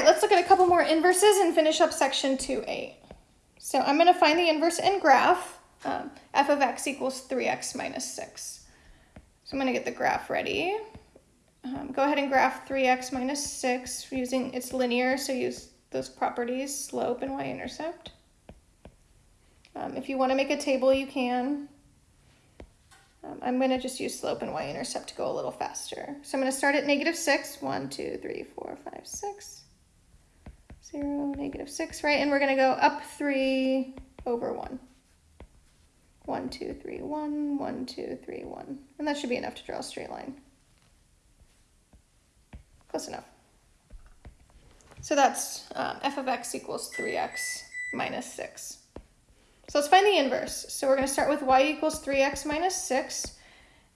right, let's look at a couple more inverses and finish up section 2.8. So I'm going to find the inverse and graph. Um, f of x equals 3x minus 6. So I'm going to get the graph ready. Um, go ahead and graph 3x minus 6 using, it's linear, so use those properties, slope and y-intercept. Um, if you want to make a table, you can. Um, I'm going to just use slope and y-intercept to go a little faster. So I'm going to start at negative 6. 1, 2, 3, 4, 5, 6. 0, negative 6, right? And we're going to go up 3 over 1. 1, 2, 3, 1, 1, 2, 3, 1. And that should be enough to draw a straight line. Close enough. So that's um, f of x equals 3x minus 6. So let's find the inverse. So we're going to start with y equals 3x minus 6.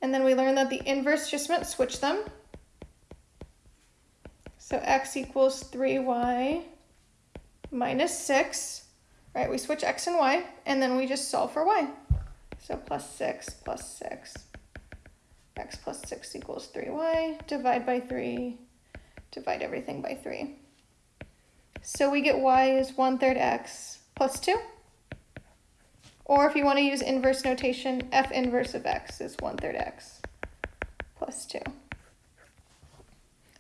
And then we learned that the inverse just meant switch them. So x equals 3y minus 6. Right, we switch x and y, and then we just solve for y. So plus 6 plus 6. x plus 6 equals 3y. Divide by 3. Divide everything by 3. So we get y is 1 third x plus 2. Or if you want to use inverse notation, f inverse of x is 1 third x plus 2.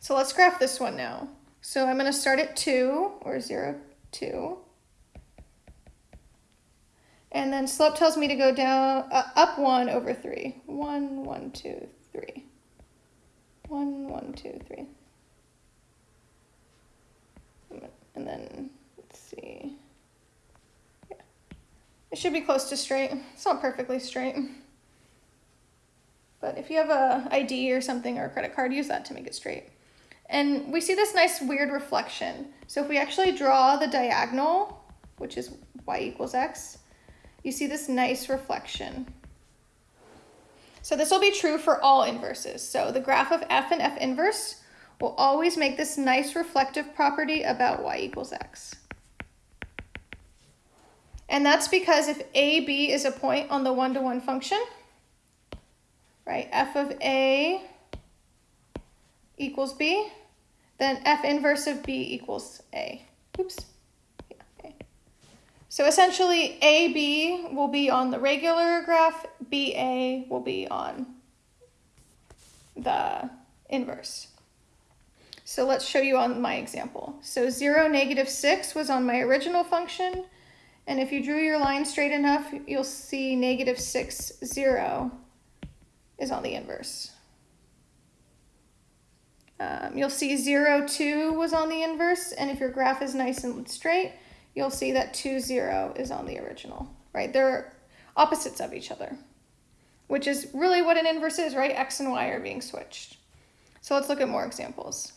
So let's graph this one now. So I'm going to start at 2, or 0, 2. And then slope tells me to go down, uh, up 1 over 3. 1, 1, 2, 3. 1, 1, 2, 3. And then, let's see. Yeah. It should be close to straight. It's not perfectly straight. But if you have a ID or something or a credit card, use that to make it straight. And we see this nice weird reflection. So if we actually draw the diagonal, which is y equals x, you see this nice reflection. So this will be true for all inverses. So the graph of f and f inverse will always make this nice reflective property about y equals x. And that's because if AB is a point on the one-to-one -one function, right, f of A equals B, then f inverse of B equals A. Oops. Yeah. So essentially AB will be on the regular graph, BA will be on the inverse. So let's show you on my example. So 0, negative 6 was on my original function, and if you drew your line straight enough, you'll see negative 6, 0 is on the inverse. Um, you'll see 0, 2 was on the inverse, and if your graph is nice and straight, you'll see that 2, 0 is on the original, right? They're opposites of each other, which is really what an inverse is, right? X and Y are being switched. So let's look at more examples.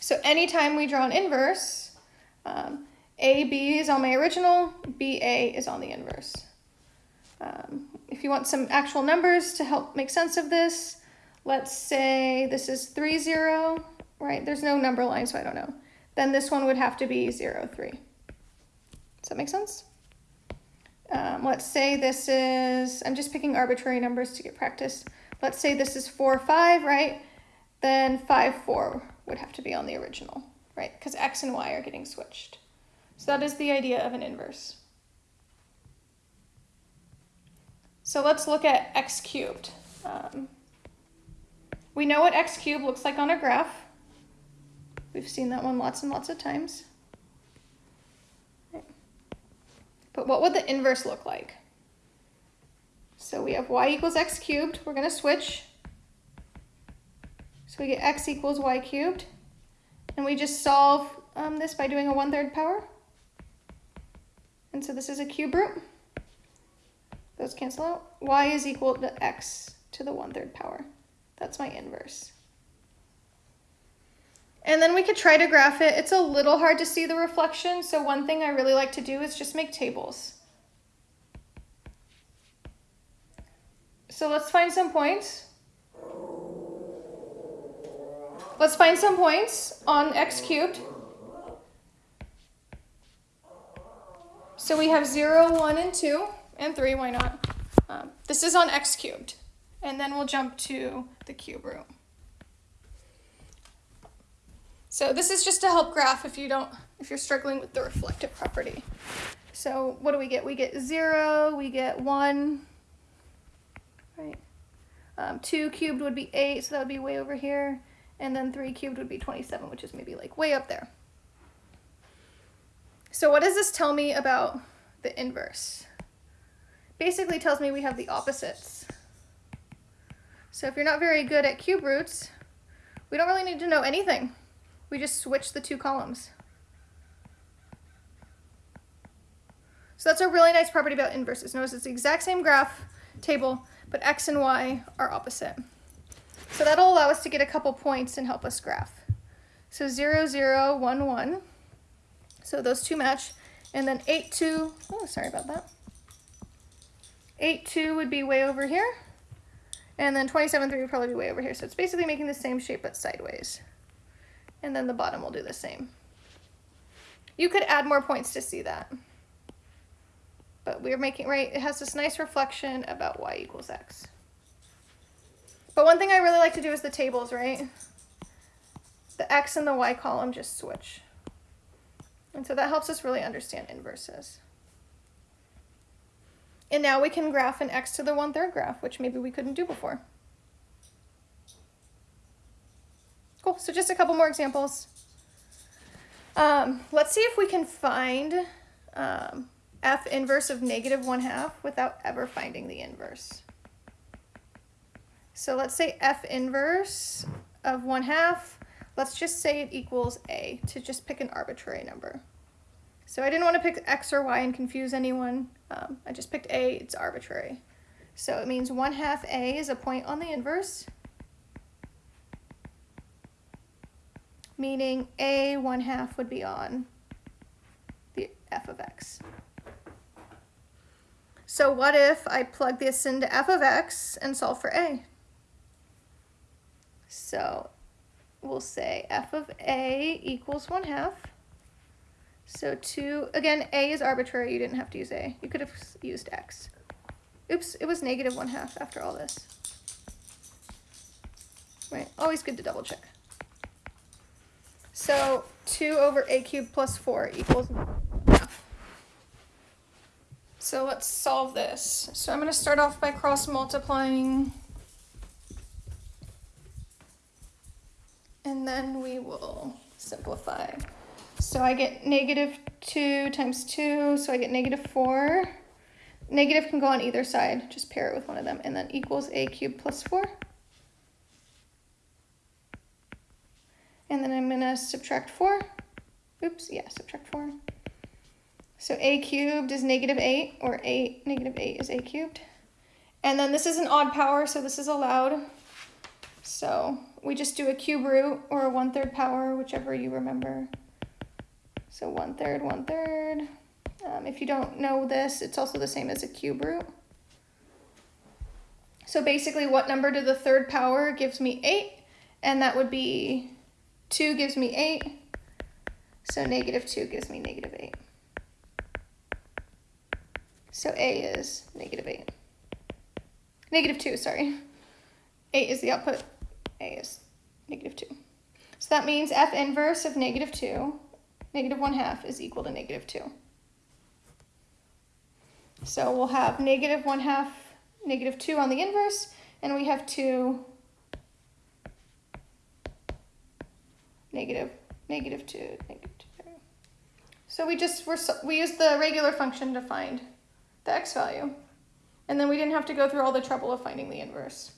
So anytime we draw an inverse, um, AB is on my original, BA is on the inverse. Um, if you want some actual numbers to help make sense of this, let's say this is 3, 0, right? There's no number line, so I don't know. Then this one would have to be 0, 3. Does that make sense? Um, let's say this is, I'm just picking arbitrary numbers to get practice. Let's say this is 4, 5, right? Then 5, 4 would have to be on the original, right? Because x and y are getting switched. So that is the idea of an inverse. So let's look at x cubed. Um, we know what x cubed looks like on a graph. We've seen that one lots and lots of times. But what would the inverse look like? So we have y equals x cubed. We're going to switch. So we get x equals y cubed. And we just solve um, this by doing a one-third power. And so this is a cube root. Those cancel out. y is equal to x to the one-third power. That's my inverse. And then we could try to graph it. It's a little hard to see the reflection, so one thing I really like to do is just make tables. So let's find some points. Let's find some points on x cubed. So we have 0, 1, and 2, and 3, why not? Um, this is on x cubed. And then we'll jump to the cube root. So this is just to help graph if you don't, if you're struggling with the reflective property. So what do we get? We get zero, we get one, right? Um, two cubed would be eight, so that would be way over here. And then three cubed would be 27, which is maybe like way up there. So what does this tell me about the inverse? Basically tells me we have the opposites. So if you're not very good at cube roots, we don't really need to know anything. We just switch the two columns. So that's a really nice property about inverses. Notice it's the exact same graph table, but x and y are opposite. So that'll allow us to get a couple points and help us graph. So 0, 0, 1, 1. So those two match. And then 8, 2, oh, sorry about that. 8, 2 would be way over here. And then 27, 3 would probably be way over here. So it's basically making the same shape but sideways. And then the bottom will do the same. You could add more points to see that. But we're making, right, it has this nice reflection about y equals x. But one thing I really like to do is the tables, right? The x and the y column just switch. And so that helps us really understand inverses. And now we can graph an x to the one-third graph, which maybe we couldn't do before. Cool, so just a couple more examples. Um, let's see if we can find um, f inverse of negative 1 half without ever finding the inverse. So let's say f inverse of 1 half, let's just say it equals a to just pick an arbitrary number. So I didn't want to pick x or y and confuse anyone. Um, I just picked a, it's arbitrary. So it means 1 half a is a point on the inverse, meaning a 1 half would be on the f of x. So what if I plug this into f of x and solve for a? So we'll say f of a equals 1 half. So 2, again, a is arbitrary. You didn't have to use a. You could have used x. Oops, it was negative 1 half after all this. Right, always good to double check. So 2 over a cubed plus 4 equals so let's solve this. So I'm going to start off by cross multiplying. And then we will simplify. So I get negative 2 times 2, so I get negative 4. Negative can go on either side, just pair it with one of them, and then equals a cubed plus 4. And then I'm going to subtract 4. Oops, yeah, subtract 4. So a cubed is negative 8, or 8, negative 8 is a cubed. And then this is an odd power, so this is allowed. So we just do a cube root or a one-third power, whichever you remember. So one-third, one-third. Um, if you don't know this, it's also the same as a cube root. So basically what number to the third power gives me 8, and that would be 2 gives me 8, so negative 2 gives me negative 8. So A is negative 8. Negative 2, sorry. 8 is the output. A is negative 2. So that means F inverse of negative 2, negative 1 half, is equal to negative 2. So we'll have negative 1 half, negative 2 on the inverse, and we have 2, negative, negative 2, negative 2. So we just, we're, we use the regular function to find the x value. And then we didn't have to go through all the trouble of finding the inverse.